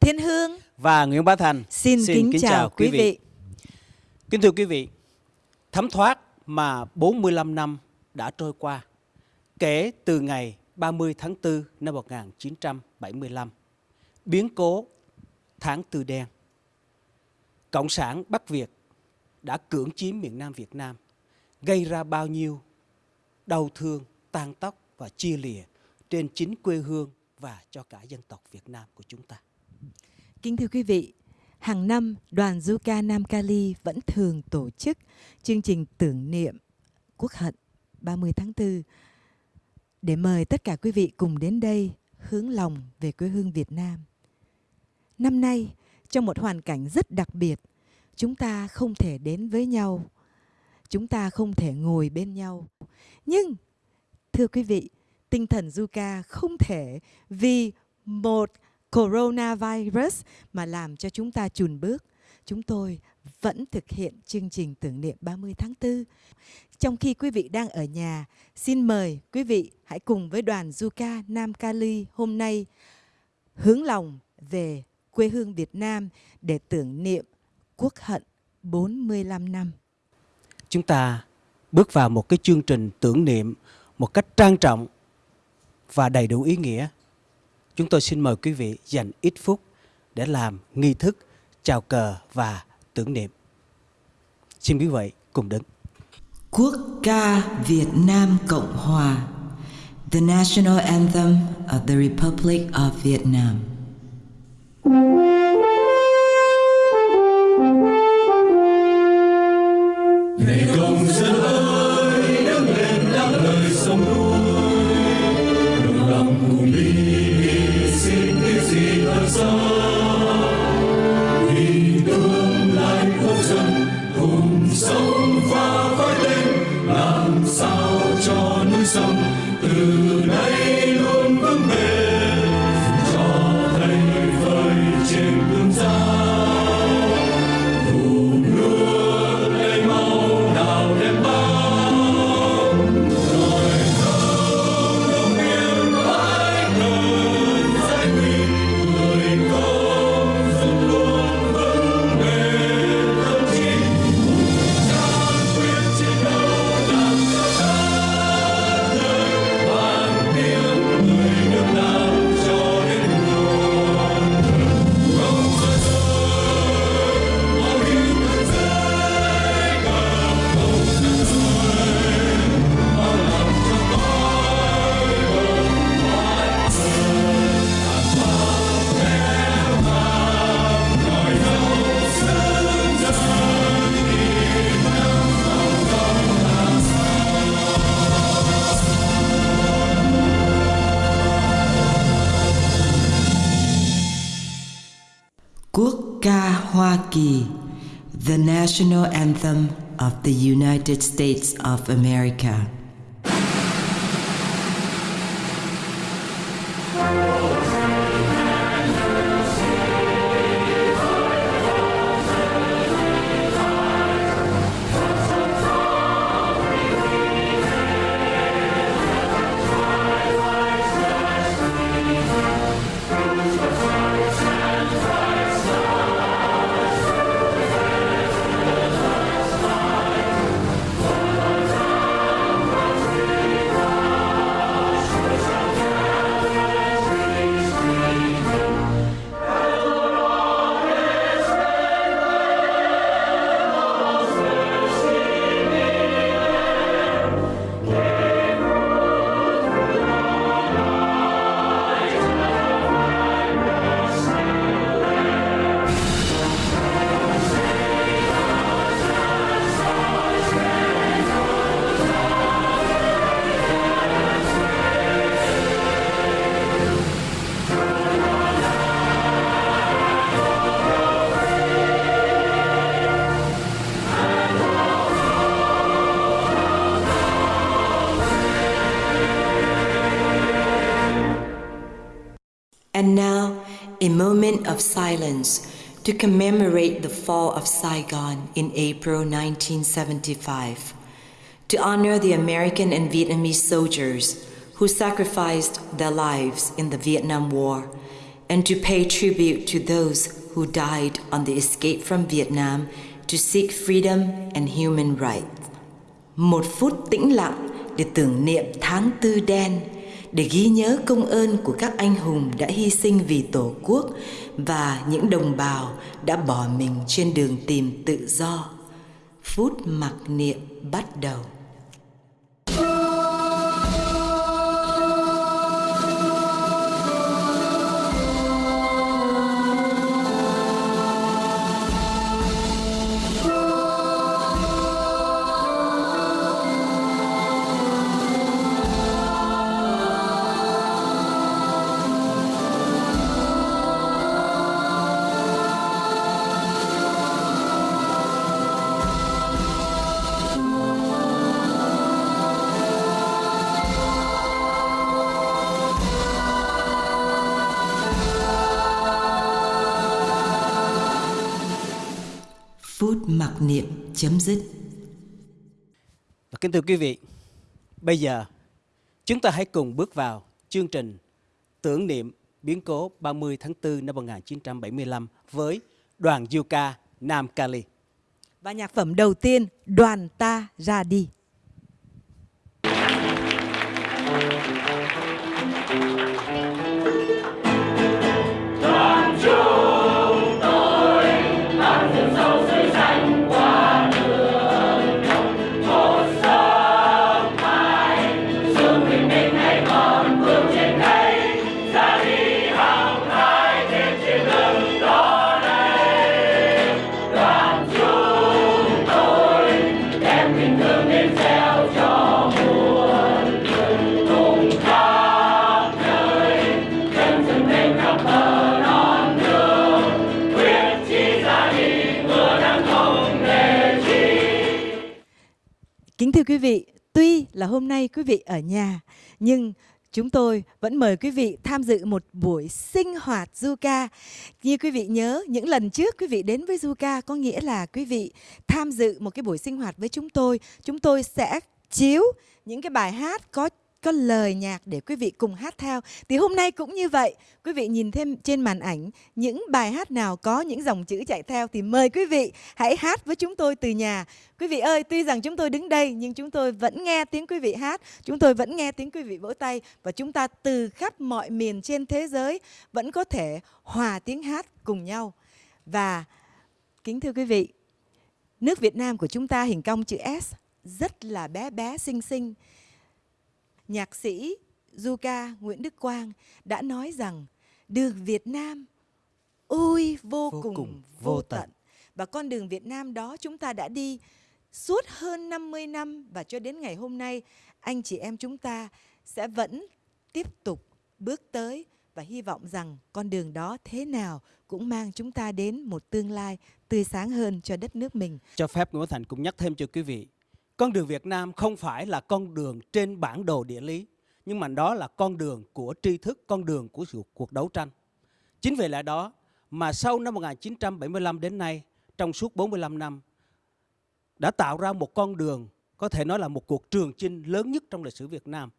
Thiên Hương và Nguyễn Bá Thành xin, kính, chào, quý vị. Kính thưa quý vị, thấm thoát mà 45 năm đã trôi qua kể từ ngày 30 tháng 4 năm 1975, biến cố tháng tư đen. Cộng sản Bắc Việt đã cưỡng chiếm miền Nam Việt Nam, gây ra bao nhiêu đau thương, tan tóc và chia lìa trên chính quê hương và cho cả dân tộc Việt Nam của chúng ta. Kính thưa quý vị, hàng năm đoàn du ca Nam Cali vẫn thường tổ chức chương trình tưởng niệm quốc hận 30 tháng 4 để mời tất cả quý vị cùng đến đây hướng lòng về quê hương Việt Nam. Năm nay, trong một hoàn cảnh rất đặc biệt, chúng ta không thể đến với nhau, chúng ta không thể ngồi bên nhau. Nhưng, thưa quý vị, tinh thần du ca không thể vì một coronavirus mà làm cho chúng ta chùn bước. Chúng tôi vẫn thực hiện chương trình tưởng niệm 30 tháng 4. Trong khi quý vị đang ở nhà, xin mời quý vị hãy cùng với đoàn du ca Nam Cali hôm nay hướng lòng về quê hương Việt Nam để tưởng niệm quốc hận 45 năm. Chúng ta bước vào một cái chương trình tưởng niệm một cách trang trọng và đầy đủ ý nghĩa. Chúng tôi xin mời quý vị dành ít phút để làm nghi thức chào cờ và tưởng niệm. Xin quý vị cùng đứng. Quốc ca Việt Nam Cộng Hòa The National Anthem of the Republic of Vietnam Này The National Anthem of the United States of America And now, a moment of silence to commemorate the fall of Saigon in April 1975, to honor the American and Vietnamese soldiers who sacrificed their lives in the Vietnam War, and to pay tribute to those who died on the escape from Vietnam to seek freedom and human rights. Một phút tĩnh lặng để tưởng niệm tháng tư đen, để ghi nhớ công ơn của các anh hùng đã hy sinh vì Tổ quốc và những đồng bào đã bỏ mình trên đường tìm tự do. Phút mặc niệm bắt đầu. Niệm chấm dứt. Và kính thưa quý vị, bây giờ chúng ta hãy cùng bước vào chương trình tưởng niệm biến cố 30 tháng 4 năm 1975 với đoàn du ca Nam Cali. Và nhạc phẩm đầu tiên, Đoàn ta ra đi. Kính thưa quý vị, tuy là hôm nay quý vị ở nhà, nhưng chúng tôi vẫn mời quý vị tham dự một buổi sinh hoạt du ca. Như quý vị nhớ, những lần trước quý vị đến với du ca có nghĩa là quý vị tham dự một cái buổi sinh hoạt với chúng tôi. Chúng tôi sẽ chiếu những cái bài hát có có lời nhạc để quý vị cùng hát theo. Thì hôm nay cũng như vậy, quý vị nhìn thêm trên màn ảnh những bài hát nào có những dòng chữ chạy theo thì mời quý vị hãy hát với chúng tôi từ nhà. Quý vị ơi, tuy rằng chúng tôi đứng đây nhưng chúng tôi vẫn nghe tiếng quý vị hát, chúng tôi vẫn nghe tiếng quý vị vỗ tay và chúng ta từ khắp mọi miền trên thế giới vẫn có thể hòa tiếng hát cùng nhau. Và kính thưa quý vị, nước Việt Nam của chúng ta hình cong chữ S rất là bé bé xinh xinh nhạc sĩ du ca Nguyễn Đức Quang đã nói rằng đường Việt Nam ôi vô, Vô cùng, cùng vô tận. tận. Và con đường Việt Nam đó chúng ta đã đi suốt hơn 50 năm và cho đến ngày hôm nay anh chị em chúng ta sẽ vẫn tiếp tục bước tới và hy vọng rằng con đường đó thế nào cũng mang chúng ta đến một tương lai tươi sáng hơn cho đất nước mình. Cho phép Nguyễn Thành cũng nhắc thêm cho quý vị, con đường Việt Nam không phải là con đường trên bản đồ địa lý, nhưng mà đó là con đường của tri thức, con đường của sự cuộc đấu tranh. Chính vì lẽ đó mà sau năm 1975 đến nay, trong suốt 45 năm, đã tạo ra một con đường có thể nói là một cuộc trường chinh lớn nhất trong lịch sử Việt Nam.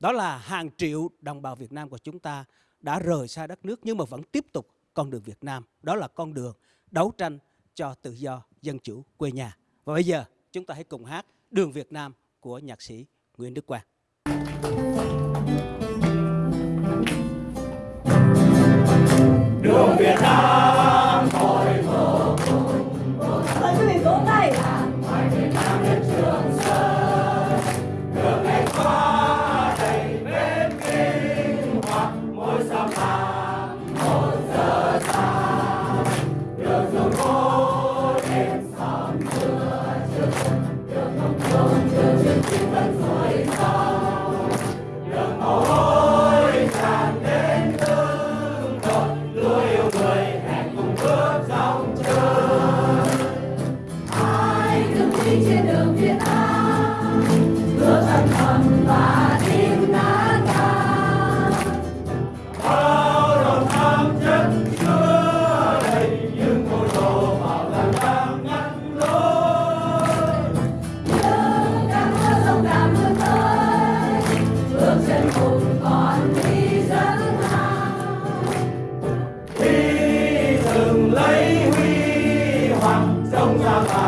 Đó là hàng triệu đồng bào Việt Nam của chúng ta đã rời xa đất nước nhưng mà vẫn tiếp tục con đường Việt Nam. Đó là con đường đấu tranh cho tự do, dân chủ quê nhà. Và bây giờ chúng ta hãy cùng hát Đường Việt Nam của nhạc sĩ Nguyễn Đức Quang. đường Việt Nam 감사합니다.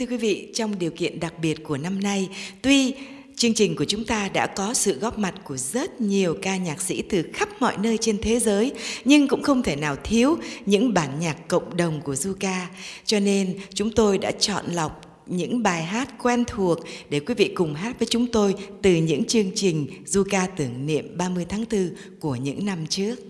Thưa quý vị, trong điều kiện đặc biệt của năm nay, tuy chương trình của chúng ta đã có sự góp mặt của rất nhiều ca nhạc sĩ từ khắp mọi nơi trên thế giới, nhưng cũng không thể nào thiếu những bản nhạc cộng đồng của Zuka. Cho nên chúng tôi đã chọn lọc những bài hát quen thuộc để quý vị cùng hát với chúng tôi từ những chương trình du ca tưởng niệm 30 tháng 4 của những năm trước.